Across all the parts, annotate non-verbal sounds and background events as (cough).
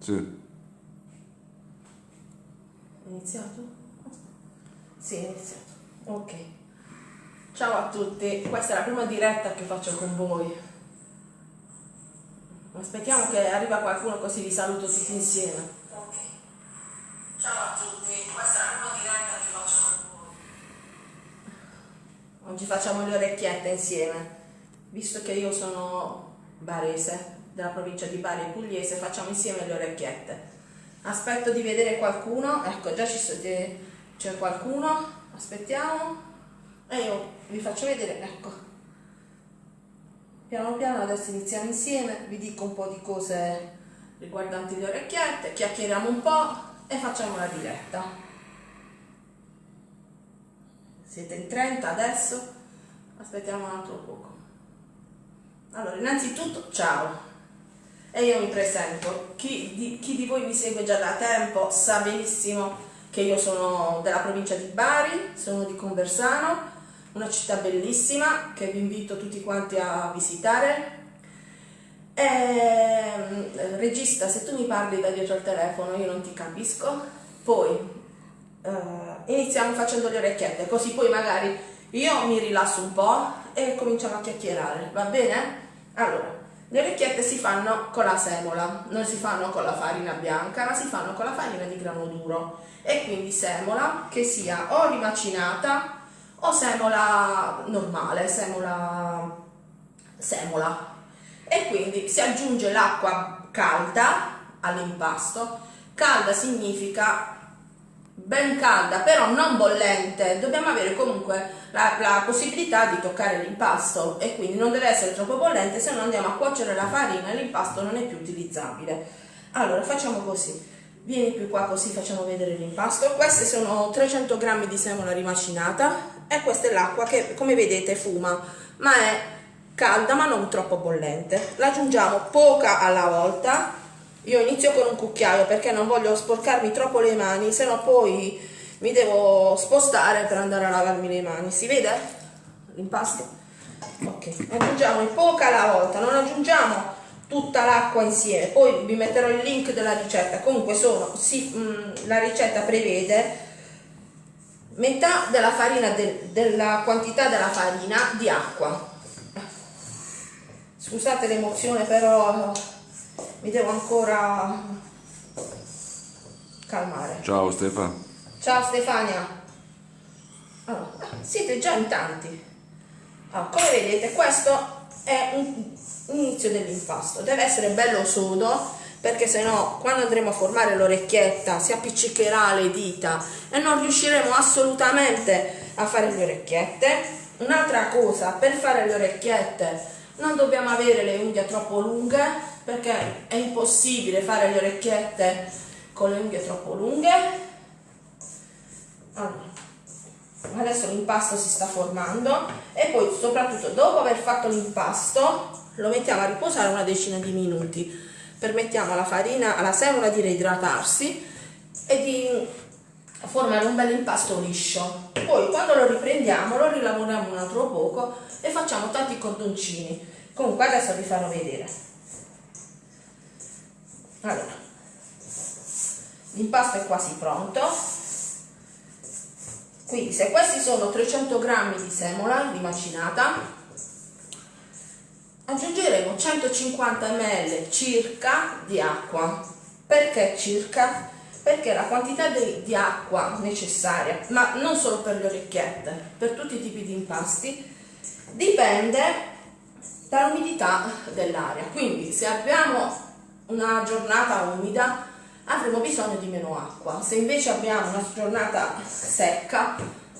Sì. Iniziato? Sì, è iniziato. Ok. Ciao a tutti, questa è la prima diretta che faccio con voi. Aspettiamo che arriva qualcuno così vi saluto tutti insieme. Ok. Ciao a tutti, questa è la prima diretta che faccio con voi. Oggi facciamo le orecchiette insieme. Visto che io sono barese, della provincia di Bari Pugliese, facciamo insieme le orecchiette. Aspetto di vedere qualcuno, ecco già c'è qualcuno, aspettiamo e io vi faccio vedere, ecco. Piano piano adesso iniziamo insieme, vi dico un po' di cose riguardanti le orecchiette, chiacchieriamo un po' e facciamo la diretta. Siete in 30 adesso? Aspettiamo un altro poco. Allora, innanzitutto, ciao, e io mi presento. Chi di, chi di, voi mi segue già da tempo sa benissimo che io sono della provincia di Bari, sono di Conversano, una città bellissima che vi invito tutti quanti a visitare. E, ehm, regista, se tu mi parli da dietro al telefono io non ti capisco, poi uh, iniziamo facendo le orecchiette, così poi magari io mi rilasso un po' e cominciamo a chiacchierare, va bene? Allora, le orecchiette si fanno con la semola, non si fanno con la farina bianca, ma si fanno con la farina di grano duro e quindi semola che sia o rimacinata o semola normale, semola semola. E quindi si aggiunge l'acqua calda all'impasto. Calda significa ben calda, però non bollente. Dobbiamo avere comunque la, la possibilità di toccare l'impasto e quindi non deve essere troppo bollente, se no andiamo a cuocere la farina l'impasto non è più utilizzabile. Allora facciamo così. Vieni più qua così facciamo vedere l'impasto. Queste sono 300 g di semola rimacinata e questa è l'acqua che come vedete fuma, ma è calda ma non troppo bollente. La aggiungiamo poca alla volta. Io inizio con un cucchiaio perché non voglio sporcarmi troppo le mani, se no poi mi devo spostare per andare a lavarmi le mani. Si vede? L'impasto? Ok aggiungiamo poca alla volta non aggiungiamo tutta l'acqua insieme poi vi metterò il link della ricetta. Comunque sono sì, mh, mm, la ricetta prevede metà della farina de, della quantità della farina di acqua. Scusate l'emozione però mi devo ancora calmare ciao Stefano Ciao Stefania. Allora, siete già in tanti. Allora, come vedete questo è un inizio dell'impasto. Deve essere bello sodo perché se no quando andremo a formare l'orecchietta si appiccicherà le dita e non riusciremo assolutamente a fare le orecchiette. Un'altra cosa, per fare le orecchiette non dobbiamo avere le unghie troppo lunghe perché è impossibile fare le orecchiette con le unghie troppo lunghe. Allora, adesso l'impasto si sta formando e poi soprattutto dopo aver fatto l'impasto lo mettiamo a riposare una decina di minuti. Permettiamo alla farina, alla semola di reidratarsi e di formare un bel impasto liscio. Poi quando lo riprendiamo lo rilavoriamo un altro poco e facciamo tanti cordoncini comunque adesso vi farò vedere. Allora l'impasto è quasi pronto. Quindi se questi sono 300 g di semola rimacinata aggiungeremo 150 ml circa di acqua. Perché circa? Perché la quantità di, di acqua necessaria ma non solo per le orecchiette per tutti i tipi di impasti dipende dall'umidità dell'aria quindi se abbiamo una giornata umida avremo bisogno di meno acqua. Se invece abbiamo una giornata secca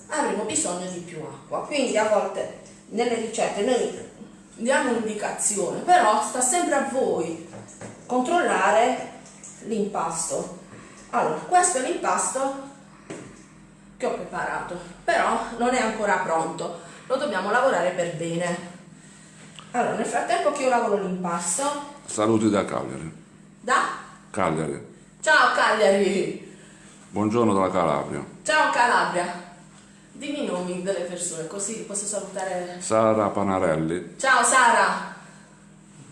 avremo bisogno di più acqua. Quindi a volte nelle ricette noi diamo un'indicazione, però sta sempre a voi controllare l'impasto. Allora, questo è l'impasto che ho preparato, però non è ancora pronto, lo dobbiamo lavorare per bene. Allora, nel frattempo che io lavoro l'impasto... Saluti da Cagliari. Da? Cagliari. Ciao Cagliari! Buongiorno dalla Calabria. Ciao Calabria! Dimmi i nomi delle persone, così posso salutare... Sara Panarelli. Ciao Sara!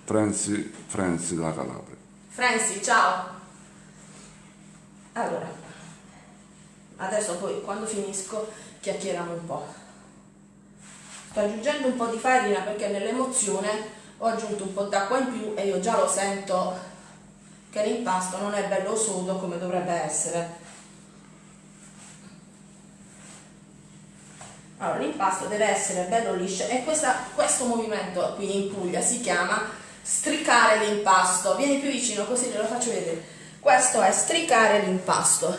Frenzi, Frenzi dalla Calabria. Frenzi, ciao! Allora adesso poi quando finisco chiacchieriamo un po' sto aggiungendo un po' di farina perché nell'emozione ho aggiunto un po' d'acqua in più e io già lo sento che l'impasto non è bello sodo come dovrebbe essere. Allora l'impasto deve essere bello liscio e questa, questo movimento qui in Puglia si chiama stricare l'impasto. Vieni più vicino così te lo faccio vedere questo è stricare l'impasto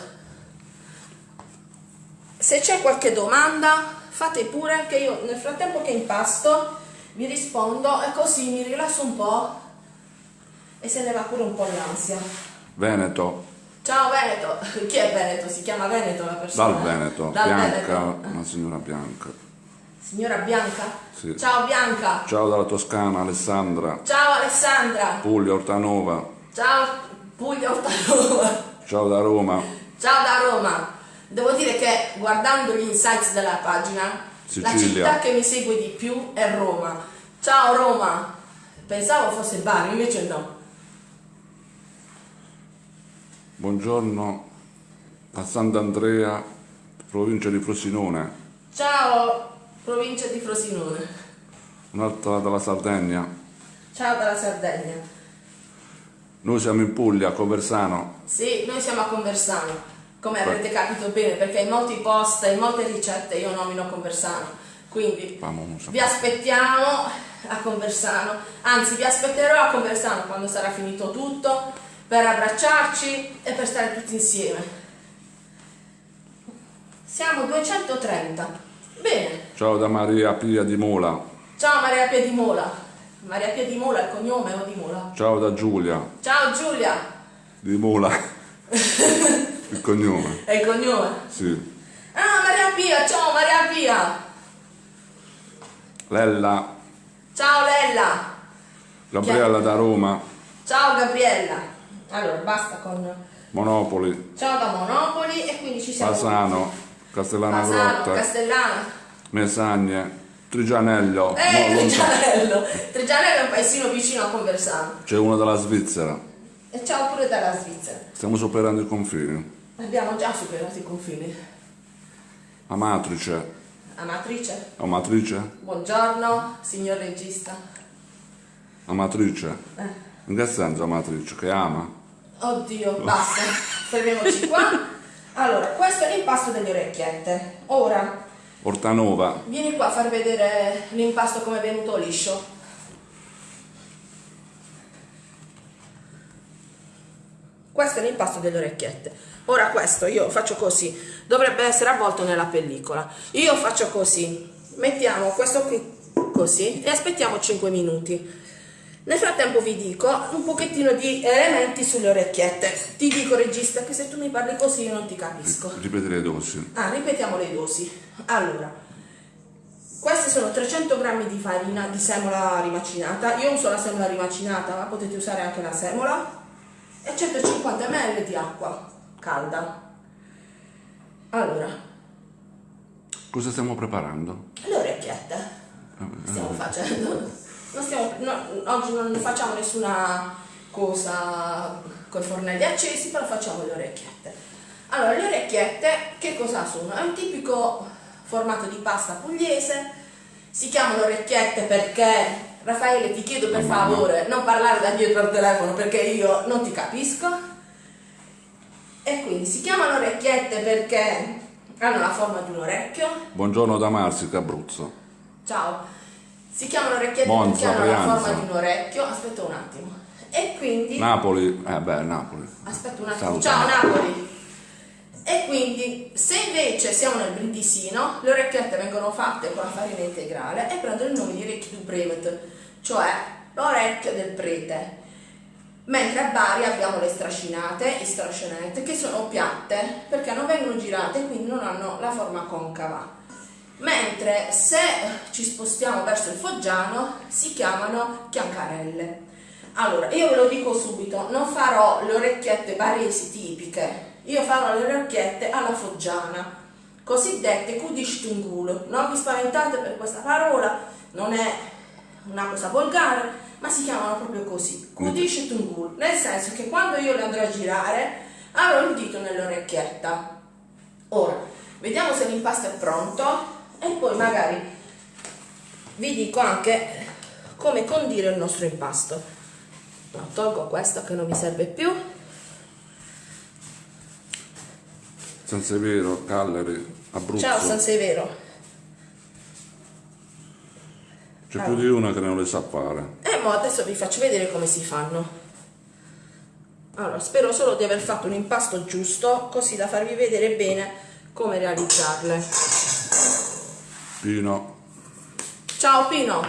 se c'è qualche domanda fate pure che io nel frattempo che impasto vi rispondo e così mi rilasso un po' e se ne va pure un po' l'ansia. Veneto, Ciao Veneto, (laughs) chi è Veneto? Si chiama Veneto la persona? dal Veneto, Dal Bianca, Veneto. una signora Bianca. Signora Bianca? Sì. Ciao Bianca. Ciao dalla Toscana, Alessandra, Ciao Alessandra. Puglia, Ortanova, Ciao Puglia Ortanova. ciao da Roma, Ciao da Roma. Devo dire che guardando gli insights della pagina, la Sicilia. città che mi segue di più è Roma. Ciao Roma. Pensavo fosse Bari, invece no. buongiorno a Sant'Andrea, provincia di Frosinone, Ciao provincia di Frosinone. un'altra dalla Sardegna. Ciao dalla Sardegna. Noi siamo in Puglia, a Conversano, Sì, noi siamo a Conversano, come avrete capito bene, perché in molti post e in molte ricette io nomino Conversano. Quindi vi aspettiamo a Conversano, anzi vi aspetterò a Conversano quando sarà finito tutto per abbracciarci e per stare tutti insieme. Siamo 230. Bene. Ciao da Maria Pia di Mola, Ciao Maria Pia di Mola. Maria Pia di Mola, il cognome o di Mola? ciao da Giulia Ciao Giulia. di Mola, (laughs) il cognome, È il cognome? sì. Ah, Maria Pia, ciao Maria Pia. Lella, Ciao Lella. Gabriella da Roma, Ciao Gabriella. Allora, basta con Monopoli, ciao da Monopoli e quindi ci siamo. Fasano, Castellana Fasano, Grotta, Castellana. Mesagne, Trigianello, Eh, no. Trigianello. Trigianello è un paesino vicino a Conversano. c'è uno dalla Svizzera, E ciao pure dalla Svizzera. stiamo superando i confini. Abbiamo già superato i confini. Amatrice, Amatrice, Amatrice, buongiorno, signor regista. Amatrice, Eh. in che senso Amatrice? Che ama? Oddio, basta, fermiamoci qua. Allora, questo è l'impasto delle orecchiette. Ora, Ortanova, vieni qua a far vedere l'impasto come è venuto liscio. Questo è l'impasto delle orecchiette. Ora questo io faccio così, dovrebbe essere avvolto nella pellicola. Io faccio così, mettiamo questo qui così e aspettiamo 5 minuti. Nel frattempo vi dico un pochettino di elementi sulle orecchiette. Ti dico regista che se tu mi parli così io non ti capisco. ripeti le dosi. Ah, ripetiamo le dosi. Allora, queste sono 300 grammi di farina di semola rimacinata. Io uso la semola rimacinata, ma potete usare anche la semola. E 150 ml di acqua calda. Allora, Cosa stiamo preparando? le orecchiette stiamo facendo. Non stiamo, no, oggi non facciamo nessuna cosa con i fornelli accesi, però facciamo le orecchiette. Allora, le orecchiette che cosa sono? È un tipico formato di pasta pugliese. Si chiamano orecchiette perché Raffaele ti chiedo per favore non parlare da dietro al telefono perché io non ti capisco. E quindi si chiamano orecchiette perché hanno la forma di un orecchio. Buongiorno da Marsica, Abruzzo. Ciao. Si chiamano orecchiette Monza, perché hanno la forma di un orecchio. Aspetta un attimo. E quindi Napoli, eh beh, Napoli. Aspetta un attimo, ciao Napoli. E quindi se invece siamo nel Brindisino, le orecchiette vengono fatte con la farina integrale e prendono il nome di orecchie du Brevet, cioè l'orecchio del prete. Mentre a Bari abbiamo le strascinate e strascinette che sono piatte perché non vengono girate e quindi non hanno la forma concava. Mentre se ci spostiamo verso il Foggiano si chiamano chiancarelle. Allora, io ve lo dico subito, non farò le orecchiette baresi tipiche, io farò le orecchiette alla foggiana, cosiddette kudishtungul. Non vi spaventate per questa parola, non è una cosa volgare, ma si chiamano proprio così, kudishtungul, nel senso che quando io le andrò a girare Apro il dito nell'orecchietta. Ora, vediamo se l'impasto è pronto e poi magari vi dico anche come condire il nostro impasto. No, tolgo questo che non mi serve più. San Severo, Cagliari, Abruzzo. Ciao San Severo. C'è più di una che non le sa fare. E mo adesso vi faccio vedere come si fanno. Allora, spero solo di aver fatto un impasto giusto, così da farvi vedere bene come realizzarle. Pino, Ciao Pino!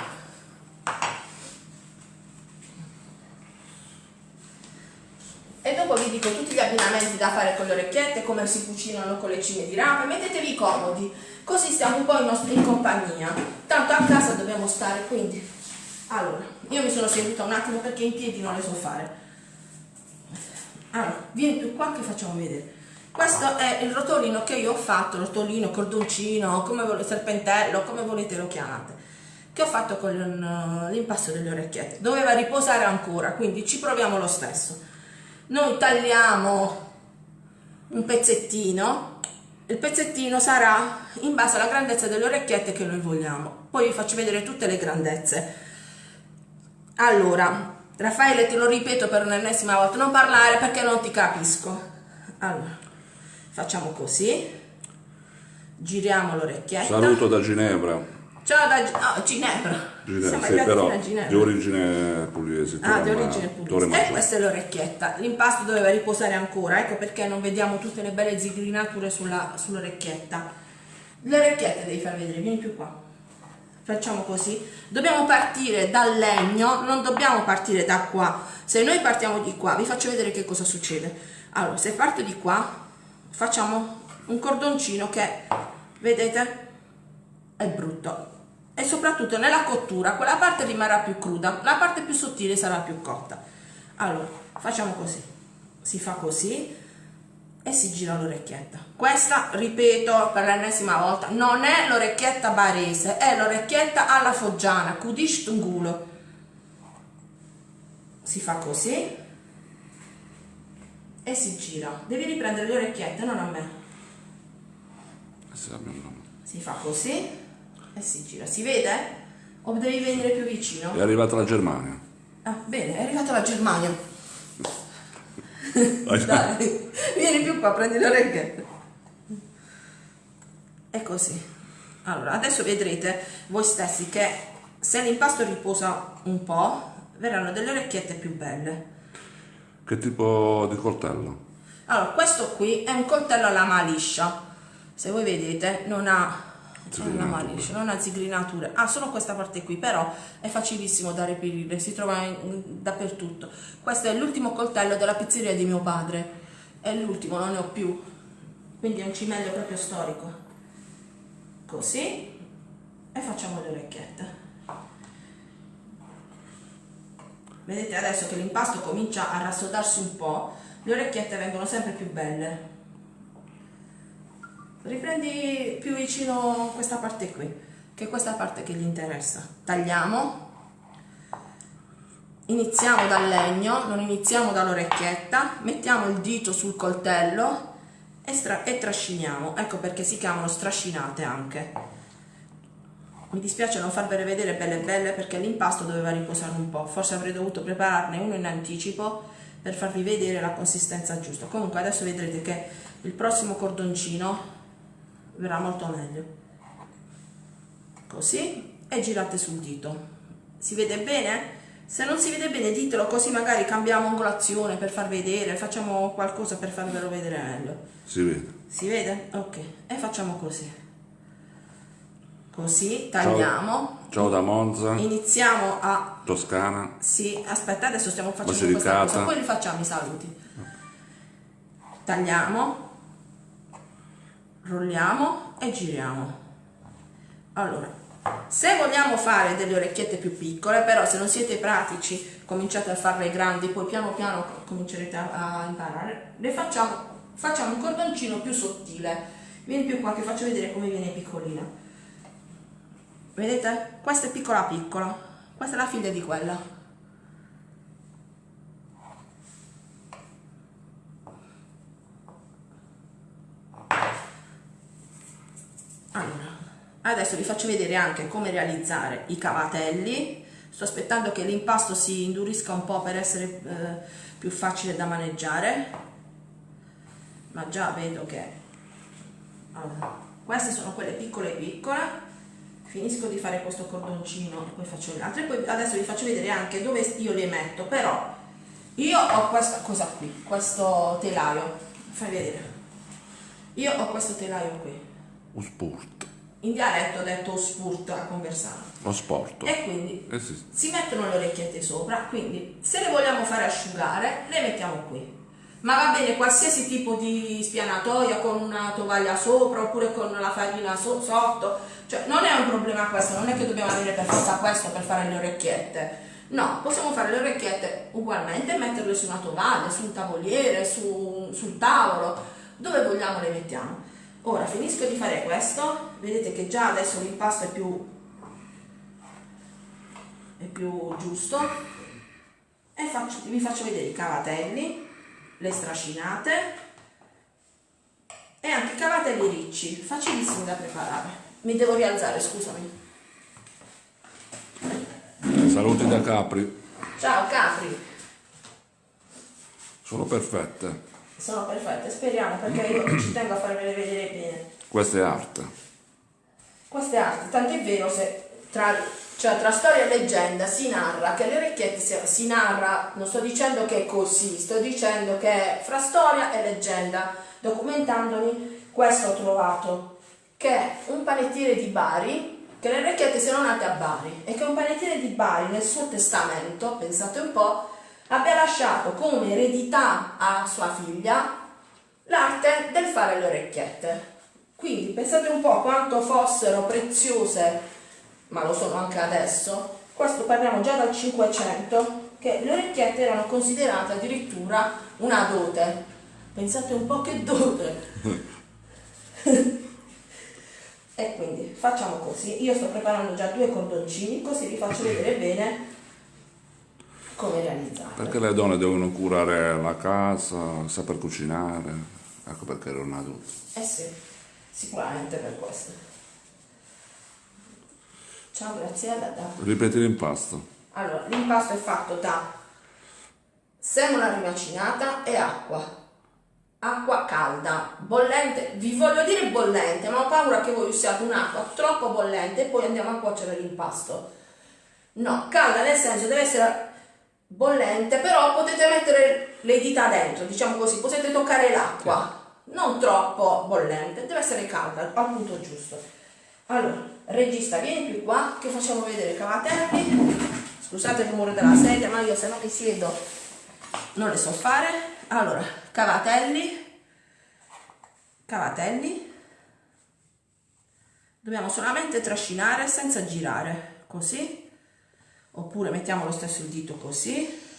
E dopo vi dico tutti gli abbinamenti da fare con le orecchiette, come si cucinano con le cime di rapa, mettetevi comodi, così stiamo un po' in compagnia. Tanto a casa dobbiamo stare, quindi. Allora, io mi sono seduta un attimo perché in piedi non le so fare. Allora, vieni più qua che facciamo vedere. Questo è il rotolino che io ho fatto, rotolino, cordoncino, come volete, serpentello, come volete lo chiamate, che ho fatto con l'impasto delle orecchiette. Doveva riposare ancora, quindi ci proviamo lo stesso. Noi tagliamo un pezzettino, il pezzettino sarà in base alla grandezza delle orecchiette che noi vogliamo. Poi vi faccio vedere tutte le grandezze. Allora, Raffaele, te lo ripeto per un'ennesima volta, non parlare perché non ti capisco. Allora, facciamo così, giriamo l'orecchietta. saluto da Ginevra. Ciao da Gi- ah, Ginevra. Ginevra, sì, però Ginevra. di origine pugliese. Ah, di origine pugliese. E Maggiore. questa è l'orecchietta. L'impasto doveva riposare ancora, ecco perché non vediamo tutte le belle zigrinature sulla, sull'orecchietta. Le orecchiette devi far vedere, vieni più qua. Facciamo così. Dobbiamo partire dal legno, non dobbiamo partire da qua. Se noi partiamo di qua, vi faccio vedere che cosa succede. Allora, se parto di qua, facciamo un cordoncino che, vedete, è brutto. E soprattutto nella cottura, quella parte rimarrà più cruda, la parte più sottile sarà più cotta. Allora, facciamo così. Si fa così e si gira l'orecchietta. Questa, ripeto per l'ennesima volta, non è l'orecchietta barese, è l'orecchietta alla foggiana, Kudish Tungulo. Si fa così e si gira. Devi riprendere le orecchiette, non a me. Si fa così e si gira. Si vede? O devi venire più vicino? È arrivata la Germania. Ah, bene, è arrivata la Germania. (laughs) Dai, vieni più qua, prendi le orecchiette. È così. Allora, adesso vedrete voi stessi che se l'impasto riposa un po', verranno delle orecchiette più belle. Che tipo di coltello? Allora, questo qui è un coltello a lama liscia. Se voi vedete, non ha una lama Zigrinature. liscia, non ha zigrinature. Ha solo questa parte qui, però è facilissimo da reperire, si trova in- dappertutto. Questo è l'ultimo coltello della pizzeria di mio padre. È l'ultimo, non ne ho più. Quindi è un cimelio proprio storico. Così. E facciamo le orecchiette. Vedete adesso che l'impasto comincia a rassodarsi un po', le orecchiette vengono sempre più belle. Riprendi più vicino questa parte qui, che è questa parte che gli interessa. Tagliamo. Iniziamo dal legno, non iniziamo dall'orecchietta, mettiamo il dito sul coltello e, e trasciniamo. Ecco perché si chiamano strascinate anche. Mi dispiace non farvele vedere belle belle perché l'impasto doveva riposare un po', forse avrei dovuto prepararne uno in anticipo per farvi vedere la consistenza giusta. Comunque adesso vedrete che il prossimo cordoncino verrà molto meglio. Così e girate sul dito. Si vede bene? Se non si vede bene ditelo così magari cambiamo angolazione per far vedere, facciamo qualcosa per farvelo vedere meglio. Si vede. Si vede? Ok. E facciamo così. Così, tagliamo. Ciao da Monza, Iniziamo a... Toscana. Sì, aspetta, adesso stiamo facendo Basilicata. questa cosa, poi li facciamo i saluti. Tagliamo, rolliamo e giriamo. Allora, se vogliamo fare delle orecchiette più piccole, però se non siete pratici, cominciate a farle grandi, poi piano piano comincerete a, a imparare, le facciamo, facciamo un cordoncino più sottile. Vieni più qua che faccio vedere come viene piccolina vedete? Questa è piccola piccola questa è la figlia di quella. Allora adesso vi faccio vedere anche come realizzare i cavatelli. Sto aspettando che l'impasto si indurisca un po' per essere eh, più facile da maneggiare. Ma già vedo che allora, queste sono quelle piccole piccole finisco di fare questo cordoncino e poi faccio le altre poi adesso vi faccio vedere anche dove io le metto però io ho questa cosa qui questo telaio fai vedere. Io ho questo telaio qui. Un sport. In dialetto ho detto spurt a conversare. Lo sport. E quindi eh sì. si mettono le orecchiette sopra quindi se le vogliamo fare asciugare le mettiamo qui ma va bene qualsiasi tipo di spianatoia con una tovaglia sopra oppure con la farina so sotto. Cioè non è un problema questo non è che dobbiamo avere per forza questo per fare le orecchiette. No possiamo fare le orecchiette ugualmente e metterle su una tovaglia su un tavoliere su, sul tavolo dove vogliamo le mettiamo. Ora finisco di fare questo. Vedete che già adesso l'impasto è più è più giusto. E faccio, vi faccio vedere i cavatelli le stracinate e anche i cavatelli ricci, facilissimi da preparare. Mi devo rialzare, scusami. Saluti da Capri. Ciao Capri. Sono perfette. Sono perfette, speriamo perché io ci tengo a farvele vedere bene. Questa è arte. Questa è arte, tant'è vero se tra cioè tra storia e leggenda si narra che le orecchiette si, si narra, non sto dicendo che è così, sto dicendo che è fra storia e leggenda. Documentandomi, questo ho trovato, che un panettiere di Bari, che le orecchiette siano nate a Bari e che un panettiere di Bari nel suo testamento, pensate un po', abbia lasciato come eredità a sua figlia l'arte del fare le orecchiette. Quindi pensate un po' quanto fossero preziose ma lo sono anche adesso, questo parliamo già dal 500, che le orecchiette erano considerate addirittura una dote. Pensate un po' che dote. (laughs) e quindi facciamo così, io sto preparando già due cordoncini, così vi faccio vedere bene come realizzare. Perché le donne devono curare la casa, saper cucinare, ecco perché erano una dote. Eh sì, sicuramente per questo. Ciao Graziella. Da... Ripeti l'impasto. Allora, l'impasto è fatto da semola rimacinata e acqua. Acqua calda, bollente, vi voglio dire bollente, ma ho paura che voi usiate un'acqua troppo bollente e poi andiamo a cuocere l'impasto. No, calda nel senso deve essere bollente, però potete mettere le dita dentro, diciamo così, potete toccare l'acqua, non troppo bollente, deve essere calda al punto giusto. Allora, regista, vieni più qua che facciamo vedere cavatelli. Scusate il rumore della sedia, ma io se non mi siedo non le so fare. Allora, cavatelli, cavatelli. Dobbiamo solamente trascinare senza girare, così. Oppure mettiamo lo stesso dito così.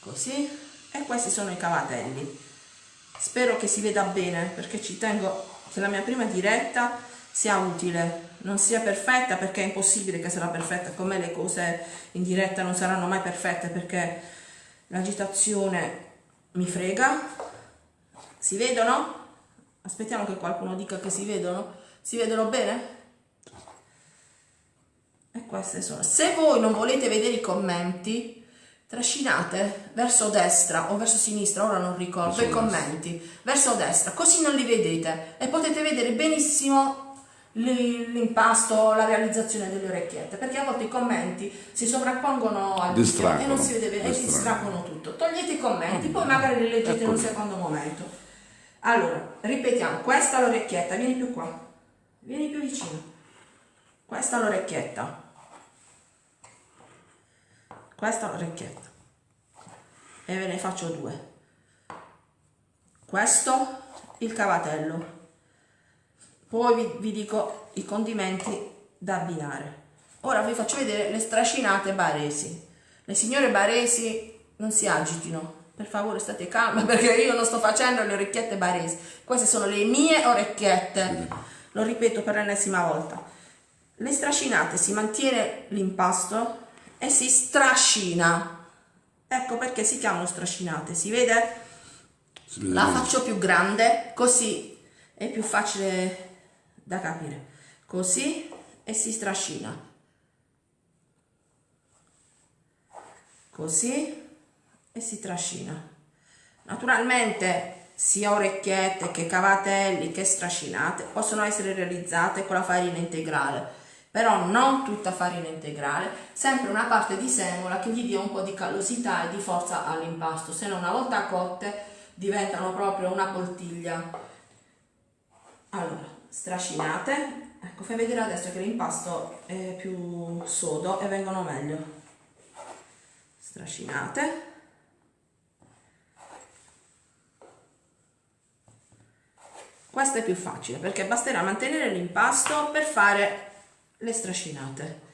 Così. E questi sono i cavatelli spero che si veda bene perché ci tengo che la mia prima diretta sia utile non sia perfetta perché è impossibile che sarà perfetta come le cose in diretta non saranno mai perfette perché l'agitazione mi frega si vedono? aspettiamo che qualcuno dica che si vedono si vedono bene? e queste sono se voi non volete vedere i commenti trascinate verso destra o verso sinistra, ora non ricordo, i commenti, verso destra, così non li vedete e potete vedere benissimo l'impasto, la realizzazione delle orecchiette, perché a volte i commenti si sovrappongono al video e non si vede bene, e distraggono tutto. Togliete i commenti, poi magari li leggete in un secondo momento. Allora, ripetiamo, questa è l'orecchietta, vieni più qua, vieni più vicino. Questa è l'orecchietta questa l'orecchietta e ve ne faccio due. Questo il cavatello. Poi vi, vi dico i condimenti da abbinare. Ora vi faccio vedere le strascinate baresi. Le signore baresi non si agitino. Per favore state calme (laughs) perché io non sto facendo le orecchiette baresi. Queste sono le mie orecchiette. Lo ripeto per l'ennesima volta. Le strascinate si mantiene l'impasto e si strascina ecco perché si chiamano strascinate si vede Si La faccio più grande, così è più facile da capire. Così e si strascina. Così e si trascina. Naturalmente sia orecchiette che cavatelli che strascinate possono essere realizzate con la farina integrale, però non tutta farina integrale, sempre una parte di semola che gli dia un po' di callosità e di forza all'impasto, se no una volta cotte diventano proprio una poltiglia. Allora, strascinate, ecco fai vedere adesso che l'impasto è più sodo e vengono meglio. Strascinate. Questo è più facile perché basterà mantenere l'impasto per fare le strascinate.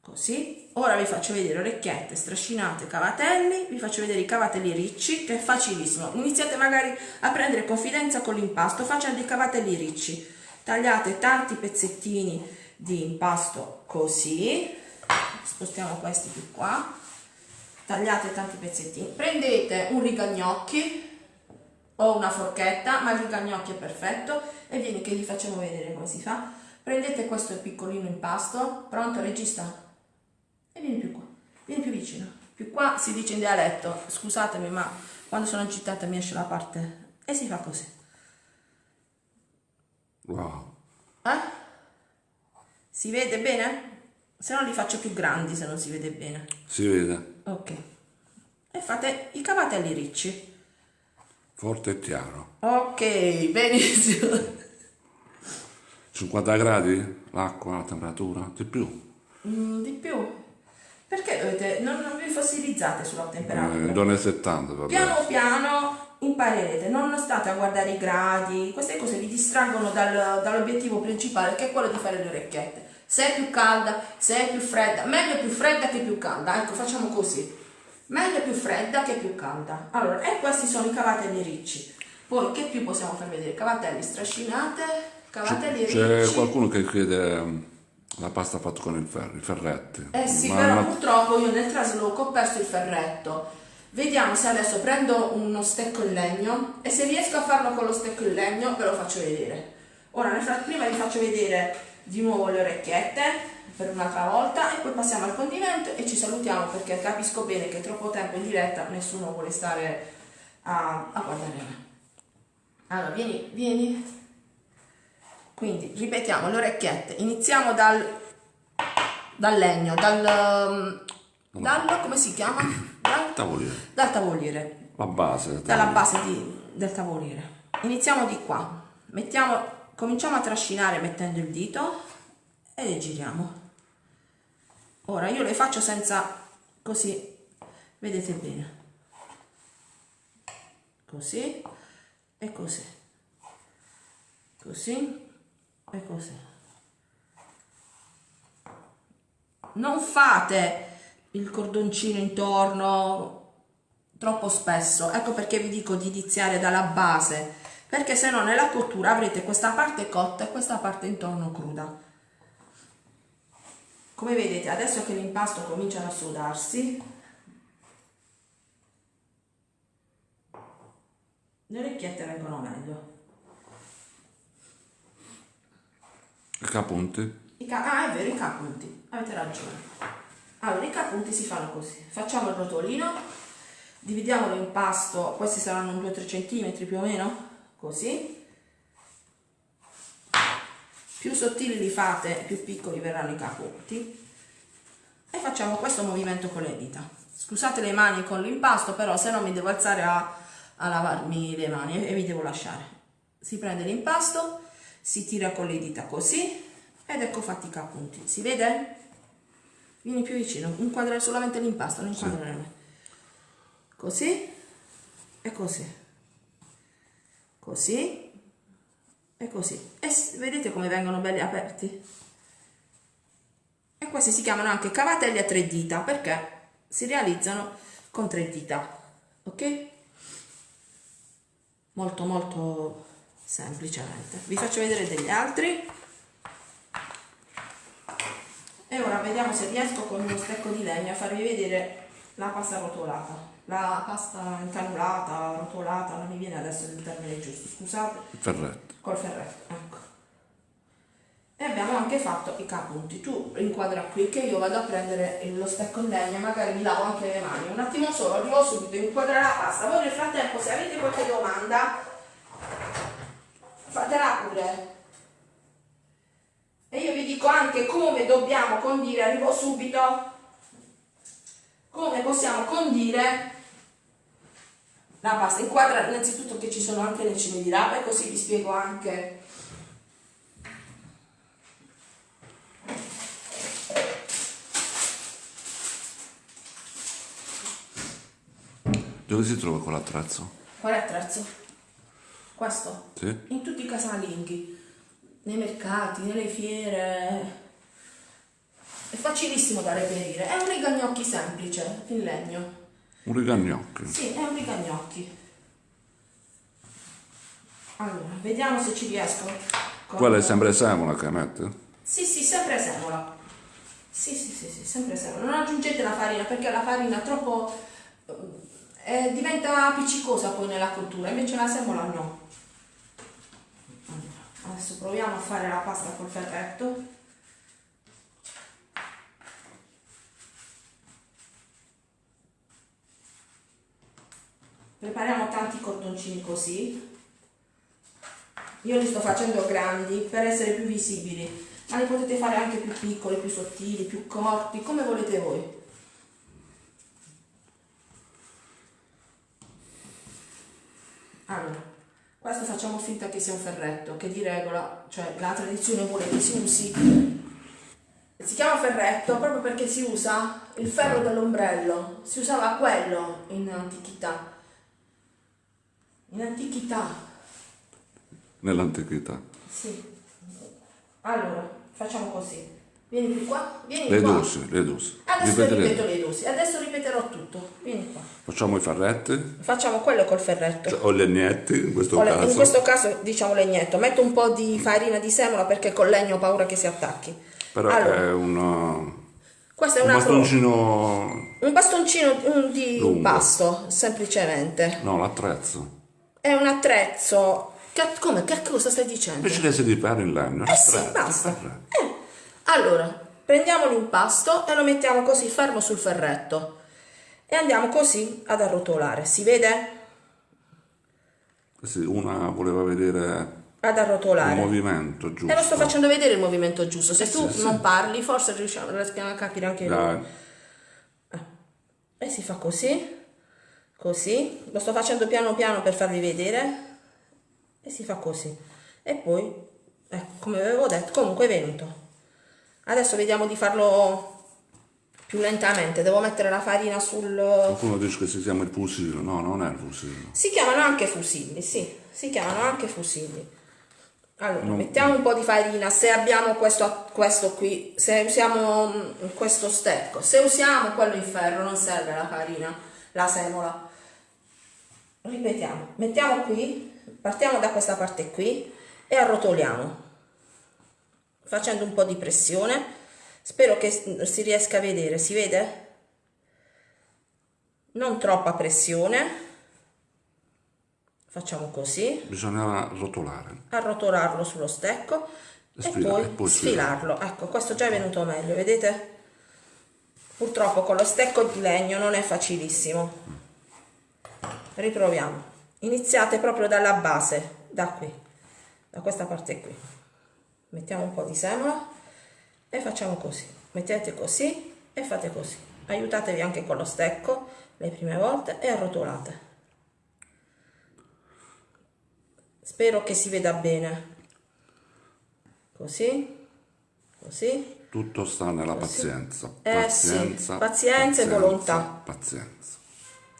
Così. Ora vi faccio vedere orecchiette, strascinate, cavatelli, vi faccio vedere i cavatelli ricci che è facilissimo. Iniziate magari a prendere confidenza con l'impasto facendo i cavatelli ricci. Tagliate tanti pezzettini di impasto così. Spostiamo questi più qua. Tagliate tanti pezzettini. Prendete un rigagnocchi o una forchetta, ma il rigagnocchi è perfetto e vieni che vi facciamo vedere come si fa. Prendete questo piccolino impasto, pronto regista? E vieni più qua, vieni più vicino. Più qua si dice in dialetto, scusatemi ma quando sono agitata mi esce la parte e si fa così. Wow. Eh? Si vede bene? Se no li faccio più grandi se non si vede bene. Si vede. Ok. E fate i cavatelli ricci. Forte e chiaro. Ok, benissimo. 50 gradi? L'acqua, la temperatura? Di più? Mm, di più. Perché dovete, non, non vi fossilizzate sulla temperatura? Eh, donne 70, vabbè. Piano piano imparerete, non state a guardare i gradi, queste cose vi distraggono dal- dall'obiettivo principale che è quello di fare le orecchiette. Se è più calda, se è più fredda, meglio più fredda che più calda, ecco facciamo così. Meglio più fredda che più calda. Allora, e questi sono i cavatelli ricci. Poi che più possiamo far vedere? Cavatelli strascinate, C'è qualcuno che chiede mm, la pasta fatta con il ferro, i ferretti. Eh sì, Ma- però ma- purtroppo io nel trasloco ho perso il ferretto. Vediamo se adesso prendo uno stecco in legno e se riesco a farlo con lo stecco in legno ve lo faccio vedere. Ora nel prima vi faccio vedere di nuovo le orecchiette per un'altra volta e poi passiamo al condimento e ci salutiamo perché capisco bene che troppo tempo in diretta nessuno vuole stare a, a guardare me. Allora, vieni, vieni. Quindi ripetiamo le orecchiette. Iniziamo dal, dal legno, dal, dal come si chiama? Dal, Tavoliere. dal tavoliere, La base. del dalla tavoliere. base di- del tavoliere. Iniziamo di qua. Mettiamo, cominciamo a trascinare mettendo il dito e le giriamo. Ora io le faccio senza così, vedete bene. Così e così. Così e così. Non fate il cordoncino intorno troppo spesso. Ecco perché vi dico di iniziare dalla base, perché se no nella cottura avrete questa parte cotta e questa parte intorno cruda. Come vedete, adesso che l'impasto comincia a sudarsi, le orecchiette vengono meglio. E capunti? I ca- ah, è vero, i capunti, avete ragione. Allora, i capunti si fanno così. Facciamo il rotolino, dividiamo l'impasto, questi saranno 2-3 cm più o meno, così. Più sottili li fate, più piccoli verranno i capunti. E facciamo questo movimento con le dita. Scusate le mani con l'impasto, però se no mi devo alzare a, a lavarmi le mani e, vi devo lasciare. Si prende l'impasto, si tira con le dita così ed ecco fatti i capunti. Si vede? Vieni più vicino, inquadrare solamente l'impasto, non inquadrare me. Così e così. Così e così. E vedete come vengono belli aperti? E questi si chiamano anche cavatelli a tre dita perché si realizzano con tre dita. Ok? Molto molto semplicemente. Vi faccio vedere degli altri. E ora vediamo se riesco con uno stecco di legno a farvi vedere la pasta rotolata, la pasta incannulata, rotolata, non mi viene adesso il termine giusto, scusate, ferretto. col ferretto, ecco. E abbiamo anche fatto i capunti. Tu inquadra qui che io vado a prendere lo stecco in legno, magari mi lavo anche le mani. Un attimo solo, arrivo subito, inquadra la pasta. Voi nel frattempo se avete qualche domanda, fatela pure. E io vi dico anche come dobbiamo condire, arrivo subito, come possiamo condire la pasta. Inquadra innanzitutto che ci sono anche le cime di rapa e così vi spiego anche Dove si trova quell'attrezzo? Qual è attrezzo? Questo? Sì? In tutti i casalinghi, nei mercati, nelle fiere. È facilissimo da reperire. È un rigagnocchi semplice, in legno. Un rigagnocchi. Sì, è un rigagnocchi. Allora, vediamo se ci riesco. con- Quella è sempre semola che mette? Sì, sì, sempre semola. Sì, sì, sì, sì, sempre semola. Non aggiungete la farina perché la farina è troppo... eh, diventa appiccicosa poi nella cottura, invece la semola no. Adesso proviamo a fare la pasta col ferretto. Prepariamo tanti cordoncini così. Io li sto facendo grandi per essere più visibili, ma li potete fare anche più piccoli, più sottili, più corti, come volete voi. Allora, questo facciamo finta che sia un ferretto, che di regola, cioè la tradizione vuole che si usi. Si chiama ferretto proprio perché si usa il ferro dell'ombrello, si usava quello in antichità. In antichità, Nell'antichità. sì. Allora, facciamo così. Vieni qui qua, vieni Le qua. dosi, le dosi. Adesso ripeto le dosi, adesso ripeterò tutto. Vieni qua. Facciamo i ferretti, Facciamo quello col ferretto. cioè, o legnetti in questo Ora, caso. in questo caso diciamo legnetto, metto un po' di farina di semola perché col legno ho paura che si attacchi. Però allora, è un, questo è un pro- bastoncino... un bastoncino un di Lungo. impasto, semplicemente. No, l'attrezzo. È un attrezzo. Che, come? Che cosa stai dicendo? Invece che di fare in legno. Eh sì, basta. Eh, Allora, prendiamo l'impasto e lo mettiamo così fermo sul ferretto e andiamo così ad arrotolare. Si vede? Sì, una voleva vedere Ad il arrotolare. movimento giusto. E lo sto facendo vedere il movimento giusto. Se tu Sì, sì. non parli, forse riusciamo, riescono a capire anche noi. Dai. E si fa così, così. Lo sto facendo piano piano per farvi vedere. E si fa così. E poi, ecco, come avevo detto, comunque è venuto. Adesso vediamo di farlo più lentamente. Devo mettere la farina sul... Qualcuno dice che si chiama il fusillo. No, non è il fusillo. Si chiamano anche fusilli, sì, si chiamano anche fusilli. Allora, Non- mettiamo un po' di farina, se abbiamo questo, questo qui, se usiamo mm, questo stecco, se usiamo quello in ferro non serve la farina, la semola. Ripetiamo, mettiamo qui, partiamo da questa parte qui e arrotoliamo, facendo un po' di pressione. Spero che si riesca a vedere, si vede? Non troppa pressione. Facciamo così Bisognava rotolare. arrotolarlo sullo stecco e Sfila- poi, e poi sfilarlo. Ecco, questo già è venuto meglio, vedete? Purtroppo con lo stecco di legno non è facilissimo. Riproviamo. Iniziate proprio dalla base, da qui, da questa parte qui. Mettiamo un po' di semola e facciamo così. Mettete così e fate così. Aiutatevi anche con lo stecco le prime volte e arrotolate. Spero che si veda bene. Così, così. Tutto sta nella pazienza. Eh sì, Pazienza, pazienza e volontà. Pazienza.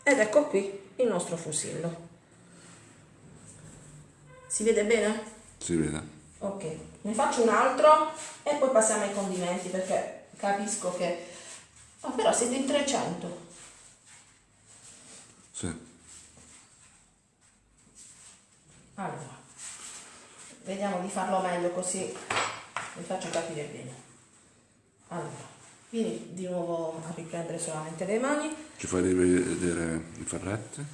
Ed ecco qui il nostro fusillo. Si vede bene? Si vede? Ok, ne faccio un altro e poi passiamo ai condimenti perché capisco che... Ah, però siete in 300. Sì. Allora, vediamo di farlo meglio così vi faccio capire bene. Allora, Vieni di nuovo a riprendere solamente le mani. Ci fai rivedere i ferretti?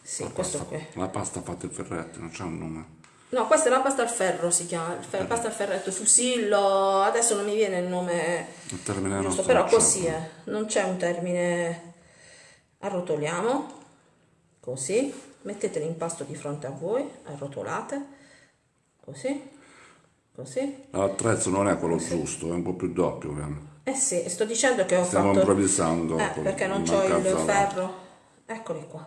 Sì, La questo pasta, qui. la pasta fatta in ferretti, non c'è un nome. No, questa è la pasta al ferro, si chiama, fer- pasta al ferretto, fusillo, adesso non mi viene il nome Il termine giusto, però c'è. così è, non c'è un termine. Arrotoliamo, così, mettete l'impasto di fronte a voi, arrotolate, così, così. L'attrezzo non è quello giusto, è un po' più doppio. ovviamente. Eh sì, sto dicendo che ho Stiamo fatto... improvvisando. Eh, perché non c'ho il ferro. Eccoli qua.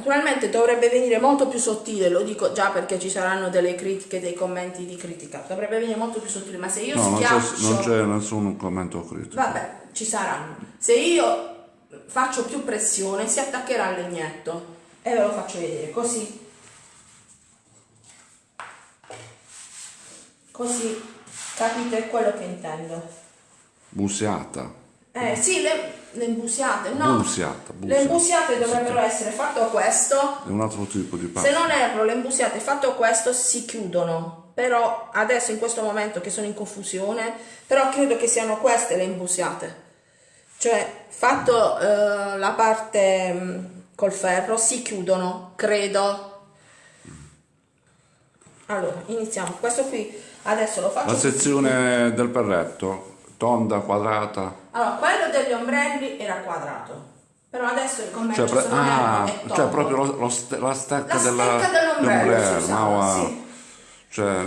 Naturalmente dovrebbe venire molto più sottile, lo dico già perché ci saranno delle critiche, dei commenti di critica. Dovrebbe venire molto più sottile, ma se io No, non c'è, schiaccio... non c'è nessun commento critico. Vabbè, ci saranno. Se io faccio più pressione si attaccherà al legnetto. E ve lo faccio vedere, così. Così capite quello che intendo. Busiata. Eh sì, le, le imbusiate, no. Busiata, Le busiata. imbusiate Sì, dovrebbero essere fatto questo. È un altro tipo di Se pasta. non erro, le imbusiate fatto questo si chiudono. Però adesso in questo momento che sono in confusione, però credo che siano queste le imbusiate. Cioè, fatto eh, la parte mh, col ferro, si chiudono, credo. Allora, iniziamo. Questo qui adesso lo faccio. La sezione del perretto, tonda, quadrata. Allora, quello degli ombrelli era quadrato. Però adesso il commercio Cioè, pre- ah, cioè proprio lo- lo ste- la stecca La della, stecca dell'ombrello, dell'ombrello, si usava, va- sì. Cioè,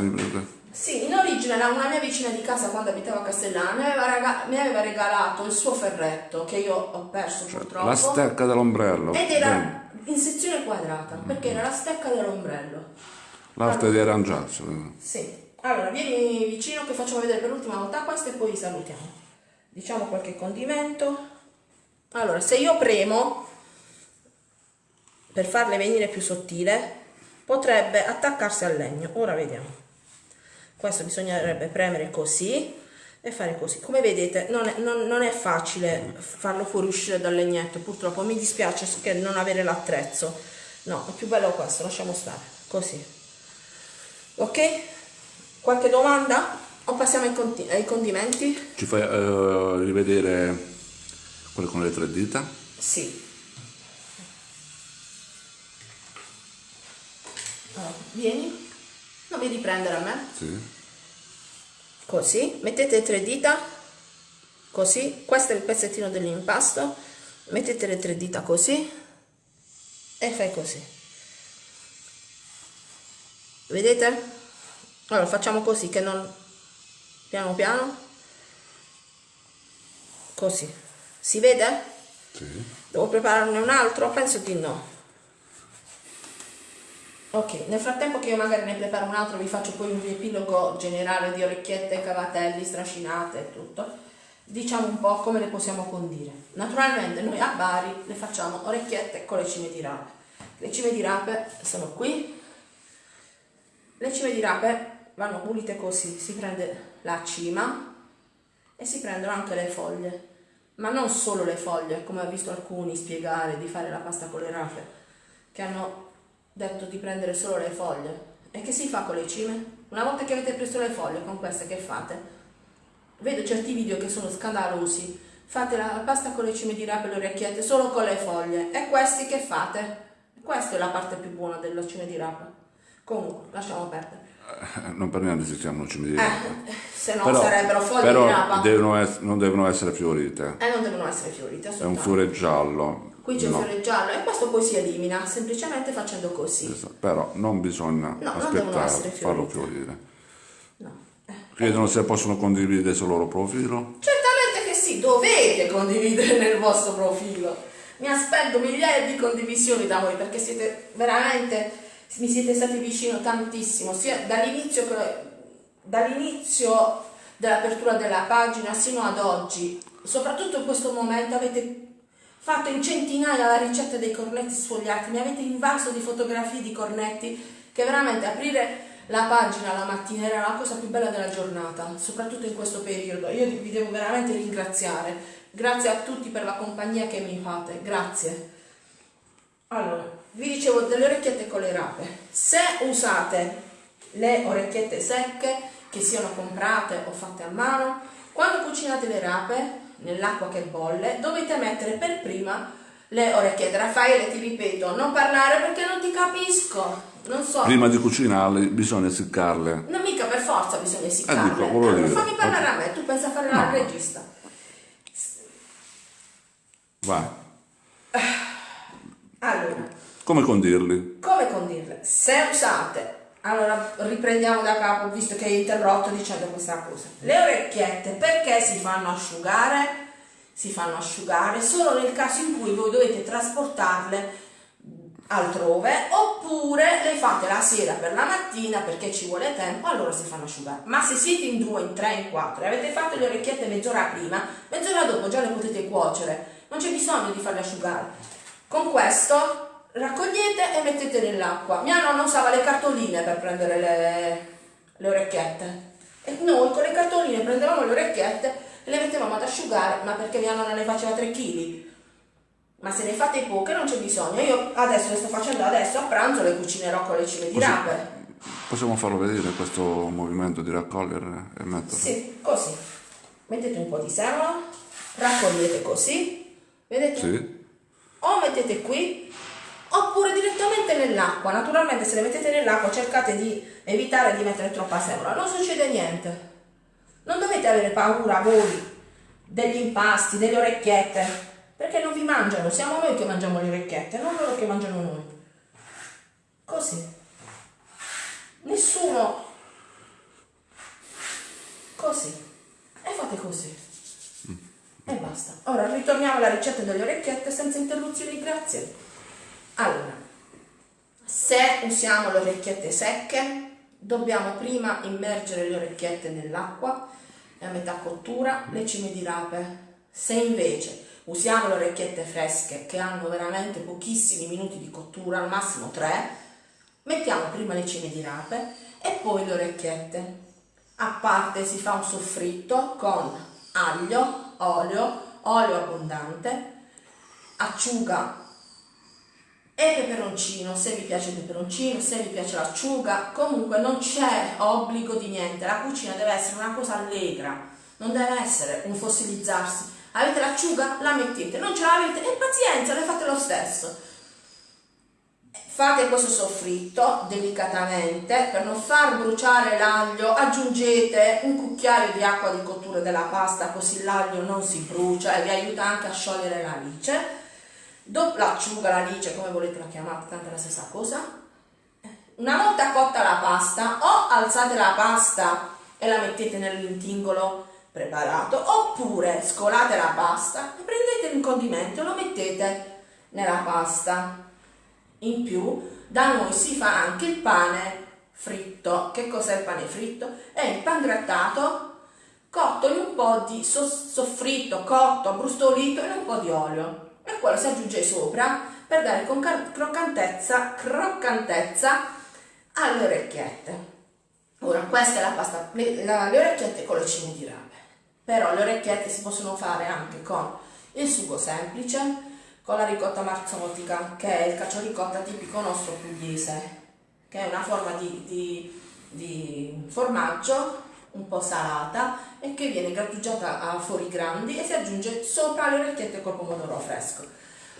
Sì, in origine una mia vicina di casa quando abitava a Castellano mi aveva, rega- mi aveva regalato il suo ferretto che io ho perso purtroppo la stecca dell'ombrello. ed Bene. era in sezione quadrata perché era la stecca dell'ombrello. L'arte di arrangiarsi. Sì. Allora, vieni vicino che facciamo vedere per l'ultima volta questo e poi salutiamo. Diciamo qualche condimento. Allora, se io premo per farle venire più sottile, potrebbe attaccarsi al legno. Ora vediamo. Questo bisognerebbe premere così e fare così. Come vedete, non è, non- non è facile farlo fuoriuscire dal legnetto, purtroppo. Mi dispiace che non avere l'attrezzo. No, è più bello questo, lasciamo stare. Così. Ok? Qualche domanda? O passiamo ai, conti- ai condimenti? Ci fai eh, rivedere quello con le tre dita? Sì. Allora, vieni. Non vedi prendere a me? Sì. Così. Mettete tre dita. Così. Questo è il pezzettino dell'impasto. Mettete le tre dita così. E fai così. Vedete? Allora facciamo così che non... Piano piano. Così. Si vede? Sì. Devo prepararne un altro? Penso di no. Ok, nel frattempo che io magari ne preparo un altro vi faccio poi un riepilogo generale di orecchiette, cavatelli, strascinate e tutto. Diciamo un po' come le possiamo condire. Naturalmente noi a Bari le facciamo orecchiette con le cime di rape. Le cime di rape sono qui. Le cime di rape vanno pulite così, si prende la cima e si prendono anche le foglie, ma non solo le foglie, come ho visto alcuni spiegare di fare la pasta con le rape, che hanno detto di prendere solo le foglie. E che si fa con le cime? Una volta che avete preso le foglie, con queste che fate? Vedo certi video che sono scandalosi. Fate la pasta con le cime di rape e le orecchiette solo con le foglie. E questi che fate? Questa è la parte più buona della cime di rape. Comunque, lasciamo perdere. Eh, Non per niente si di rapa. Eh, se no sarebbero foglie però di rapa. devono ess- non devono essere fiorite. E non devono essere fiorite, È un fiore giallo. Qui c'è No. un fiore giallo e questo poi si elimina semplicemente facendo così. Esatto. Però non bisogna No, non aspettare, essere farlo fiorire. No. Eh. Chiedono se possono condividere sul loro profilo. Certamente che sì, dovete condividere nel vostro profilo. Mi aspetto migliaia di condivisioni da voi perché siete veramente, mi siete stati vicino tantissimo, sia dall'inizio, dall'inizio dell'apertura della pagina sino ad oggi. Soprattutto in questo momento avete fatto in centinaia la ricetta dei cornetti sfogliati, mi avete invaso di fotografie di cornetti che veramente aprire la pagina la mattina era la cosa più bella della giornata, soprattutto in questo periodo. Io vi devo veramente ringraziare. Grazie a tutti per la compagnia che mi fate, grazie. Allora, vi dicevo delle orecchiette con le rape. Se usate le orecchiette secche, che siano comprate o fatte a mano, Quando cucinate le rape, nell'acqua che bolle, dovete mettere per prima le orecchiette. Raffaele, ti ripeto, non parlare perché non ti capisco. Non so. Prima di cucinarle bisogna essiccarle. Non mica per forza bisogna essiccarle. Eh, dico, Allora, dire. fammi parlare a me, tu pensa a fare la No. regista. Vai. Allora, Come condirli? come condirle? Se usate, allora riprendiamo da capo visto che hai interrotto dicendo questa cosa. Le orecchiette perché si fanno asciugare? Si fanno asciugare solo nel caso in cui voi dovete trasportarle altrove oppure le fate la sera per la mattina perché ci vuole tempo allora si fanno asciugare ma se siete in due, in tre, in quattro e avete fatto le orecchiette mezz'ora prima mezz'ora dopo già le potete cuocere non c'è bisogno di farle asciugare con questo raccogliete e mettete nell'acqua mia nonna usava le cartoline per prendere le, le orecchiette e noi con le cartoline prendevamo le orecchiette e le mettevamo ad asciugare ma perché mia nonna ne faceva 3 kg ma se ne fate poche non c'è bisogno. Io adesso le sto facendo adesso a pranzo, le cucinerò con le cime di rape. Possiamo farlo vedere questo movimento di raccogliere e metterlo? Sì, così. Mettete un po' di semola, raccogliete così, vedete? Sì? O mettete qui, oppure direttamente nell'acqua. Naturalmente se le mettete nell'acqua cercate di evitare di mettere troppa semola, non succede niente. Non dovete avere paura voi degli impasti, delle orecchiette, perché non vi mangiano, siamo noi che mangiamo le orecchiette, non loro che mangiano noi. Così. Nessuno. Così. E fate così. E basta. Ora ritorniamo alla ricetta delle orecchiette senza interruzioni, grazie. Allora, se usiamo le orecchiette secche, dobbiamo prima immergere le orecchiette nell'acqua e a metà cottura le cime di rape. Se invece usiamo le orecchiette fresche che hanno veramente pochissimi minuti di cottura, al massimo tre, mettiamo prima le cime di rape e poi le orecchiette. A parte si fa un soffritto con aglio, olio, olio abbondante, acciuga e peperoncino, se vi piace il peperoncino, se vi piace l'acciuga, comunque non c'è obbligo di niente, la cucina deve essere una cosa allegra, non deve essere un fossilizzarsi. Avete l'acciuga? La mettete, non ce l'avete? E pazienza, le fate lo stesso. Fate questo soffritto delicatamente per non far bruciare l'aglio. Aggiungete un cucchiaio di acqua di cottura della pasta così l'aglio non si brucia e vi aiuta anche a sciogliere la lice. Dopo l'acciuga, la lice, come volete la chiamate, tanto è la stessa cosa. Una volta cotta la pasta, o alzate la pasta e la mettete nell'intingolo preparato, oppure scolate la pasta e prendete un condimento e lo mettete nella pasta. In più, da noi si fa anche il pane fritto. Che cos'è il pane fritto? È il pan grattato cotto in un po' di so- soffritto, cotto, abbrustolito in un po' di olio. E quello si aggiunge sopra per dare croccantezza, croccantezza alle orecchiette. Ora, questa è la pasta, le, la- le orecchiette con le cime di rape. Però le orecchiette si possono fare anche con il sugo semplice, con la ricotta marzotica, che è il cacioricotta tipico nostro pugliese, che è una forma di, di- di formaggio un po' salata e che viene grattugiata a fori grandi e si aggiunge sopra le orecchiette col pomodoro fresco.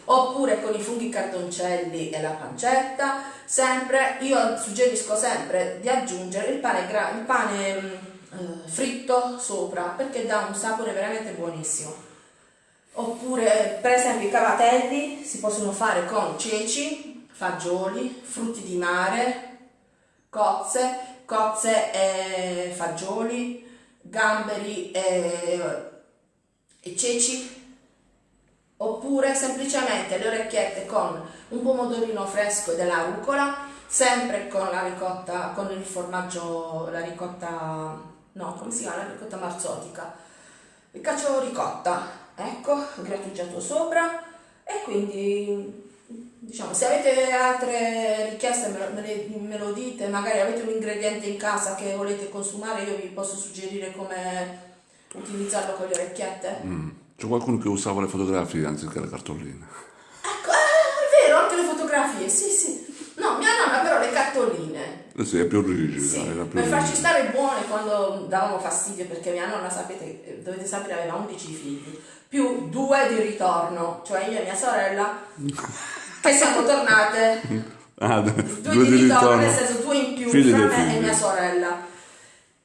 Oppure con i funghi cardoncelli e la pancetta, sempre, io suggerisco sempre di aggiungere il pane, il pane mm, eh, fritto sopra perché dà un sapore veramente buonissimo. Oppure, per esempio, i cavatelli si possono fare con ceci, fagioli, frutti di mare, cozze, cozze e fagioli, gamberi e, e ceci. Oppure semplicemente le orecchiette con un pomodorino fresco e della rucola, sempre con la ricotta, con il formaggio, la ricotta, no, come si chiama? La ricotta marzotica. Il cacio ricotta, ecco, grattugiato sopra e quindi diciamo se avete altre richieste me lo, me me lo dite, magari avete un ingrediente in casa che volete consumare, io vi posso suggerire come utilizzarlo con le orecchiette. Mm. C'è qualcuno che usava le fotografie anziché le cartoline. Ecco, eh, è vero, anche le fotografie, sì, sì. No, mia nonna però le cartoline, Eh sì, è più rigida. Sì, più per farci rigida. stare buone quando davamo fastidio, perché mia nonna, sapete, dovete sapere, aveva 11 figli, più due di ritorno, cioè io e mia sorella, (laughs) che siamo tornate Ah, due, di ritorno, nel senso due in più Figli fra me e mia sorella.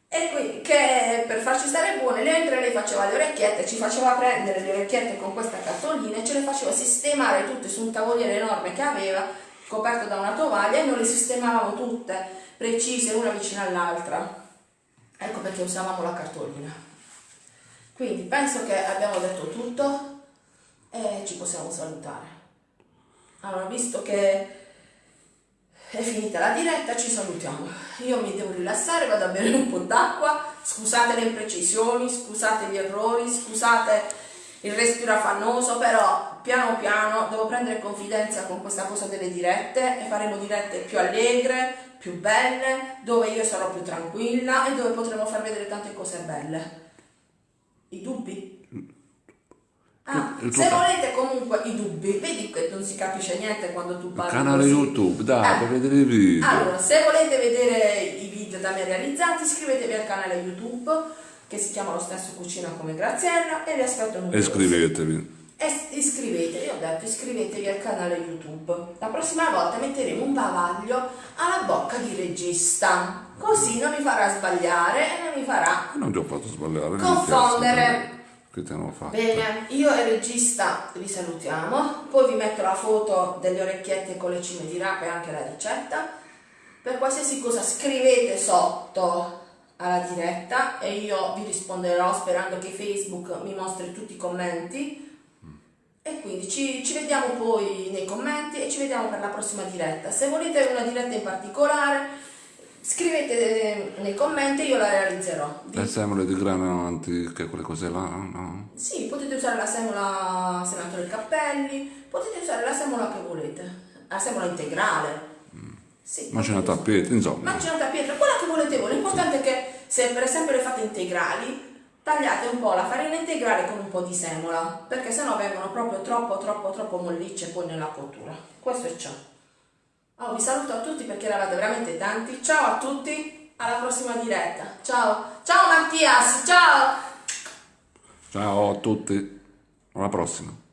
E qui, che per farci stare buone, mentre lei faceva le orecchiette, ci faceva prendere le orecchiette con questa cartolina e ce le faceva sistemare tutte su un tavoliere enorme che aveva, coperto da una tovaglia, e noi le sistemavamo tutte, precise, una vicino all'altra. Ecco perché usavamo la cartolina. Quindi penso che abbiamo detto tutto e ci possiamo salutare. Allora, visto che è finita la diretta, ci salutiamo. Io mi devo rilassare, vado a bere un po' d'acqua. Scusate le imprecisioni, scusate gli errori, scusate il respiro affannoso, però piano piano devo prendere confidenza con questa cosa delle dirette e faremo dirette più allegre, più belle, dove io sarò più tranquilla e dove potremo far vedere tante cose belle. I dubbi? Ah, Il se ca- volete comunque i dubbi, vedi che non si capisce niente quando tu parli. Canale così. YouTube, dai, Eh, vedere i video. allora, se volete vedere i video da me realizzati, iscrivetevi al canale YouTube che si chiama lo stesso Cucina come Graziella e vi aspetto un E iscrivetevi. E iscrivetevi, ho detto iscrivetevi al canale YouTube. La prossima volta metteremo un bavaglio alla bocca di regista, così non mi farà sbagliare e non mi farà Non ti ho fatto sbagliare. Confondere. Che ti hanno fatto. Bene, io e il regista vi salutiamo, poi vi metto la foto delle orecchiette con le cime di rape e anche la ricetta. Per qualsiasi cosa scrivete sotto alla diretta e io vi risponderò sperando che Facebook mi mostri tutti i commenti. E quindi ci, ci vediamo poi nei commenti e ci vediamo per la prossima diretta. Se volete una diretta in particolare, scrivete nei commenti io la realizzerò. Vi Le semole di grano antiche, quelle cose là, no? sì, potete usare la semola senatore Cappelli, potete usare la semola che volete, la semola integrale. Sì, Macinata a piedi, insomma. Macinata a pietra, quella che volete voi. L'importante è che se per esempio le fate integrali, tagliate un po' la farina integrale con un po' di semola, perché sennò vengono proprio troppo, troppo, troppo mollicce poi nella cottura. Questo è ciò. Oh, vi saluto a tutti perché eravate veramente tanti. Ciao a tutti, alla prossima diretta. Ciao, ciao Mattias, ciao! Ciao a tutti. Alla prossima.